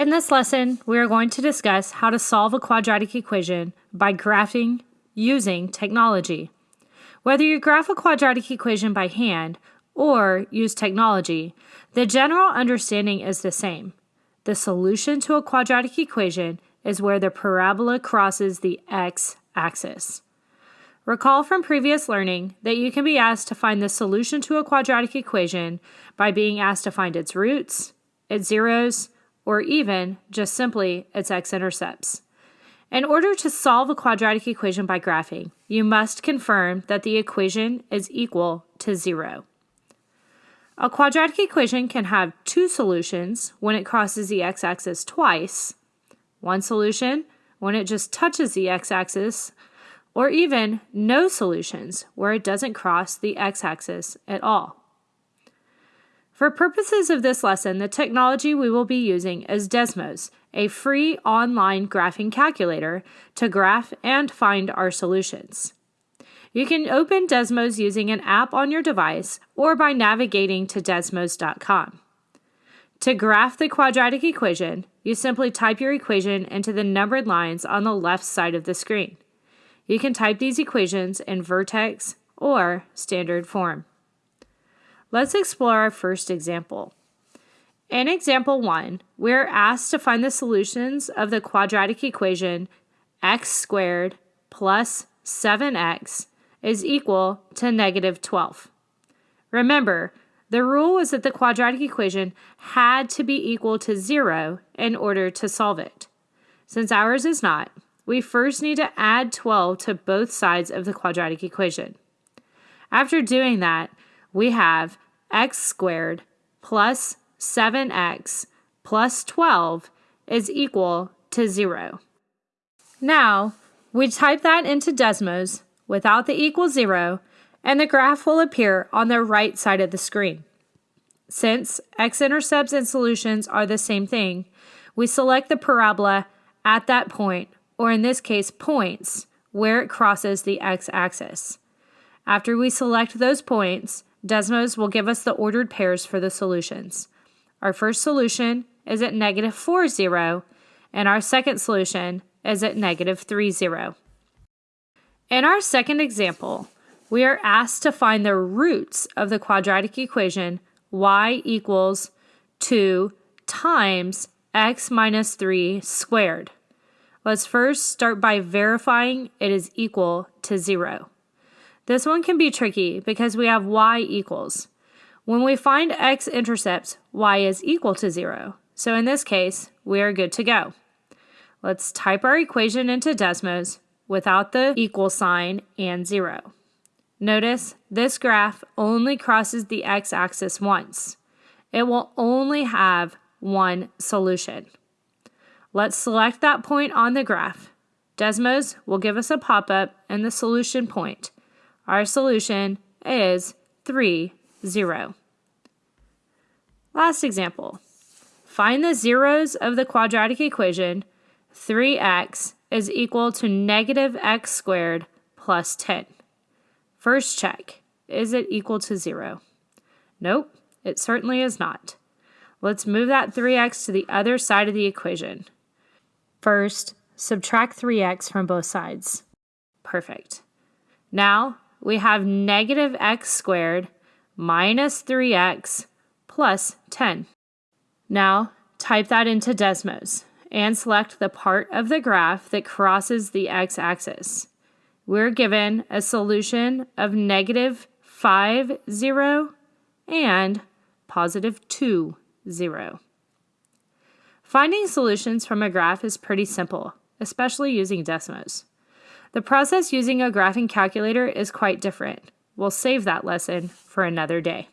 In this lesson, we are going to discuss how to solve a quadratic equation by graphing using technology. Whether you graph a quadratic equation by hand or use technology, the general understanding is the same. The solution to a quadratic equation is where the parabola crosses the x-axis. Recall from previous learning that you can be asked to find the solution to a quadratic equation by being asked to find its roots, its zeros, or even just simply its x-intercepts. In order to solve a quadratic equation by graphing, you must confirm that the equation is equal to zero. A quadratic equation can have two solutions when it crosses the x-axis twice, one solution when it just touches the x-axis, or even no solutions where it doesn't cross the x-axis at all. For purposes of this lesson, the technology we will be using is Desmos, a free online graphing calculator to graph and find our solutions. You can open Desmos using an app on your device or by navigating to desmos.com. To graph the quadratic equation, you simply type your equation into the numbered lines on the left side of the screen. You can type these equations in vertex or standard form. Let's explore our first example. In example 1, we are asked to find the solutions of the quadratic equation x squared plus 7x is equal to negative 12. Remember, the rule was that the quadratic equation had to be equal to 0 in order to solve it. Since ours is not, we first need to add 12 to both sides of the quadratic equation. After doing that, we have x squared plus 7x plus 12 is equal to 0. Now, we type that into Desmos without the equal 0, and the graph will appear on the right side of the screen. Since x-intercepts and solutions are the same thing, we select the parabola at that point, or in this case, points, where it crosses the x-axis. After we select those points, Desmos will give us the ordered pairs for the solutions. Our first solution is at negative 4, 0, and our second solution is at negative 3, 0. In our second example, we are asked to find the roots of the quadratic equation y equals 2 times x minus 3 squared. Let's first start by verifying it is equal to 0. This one can be tricky because we have y equals. When we find x-intercepts, y is equal to 0. So in this case, we are good to go. Let's type our equation into Desmos without the equal sign and 0. Notice this graph only crosses the x-axis once. It will only have one solution. Let's select that point on the graph. Desmos will give us a pop-up and the solution point. Our solution is 3, 0. Last example. Find the zeros of the quadratic equation 3x is equal to negative x squared plus 10. First check. Is it equal to 0? Nope, it certainly is not. Let's move that 3x to the other side of the equation. First, subtract 3x from both sides. Perfect. Now, we have negative x squared minus 3x plus 10. Now type that into Desmos and select the part of the graph that crosses the x-axis. We're given a solution of negative 5, 0 and positive 2, 0. Finding solutions from a graph is pretty simple, especially using Desmos. The process using a graphing calculator is quite different. We'll save that lesson for another day.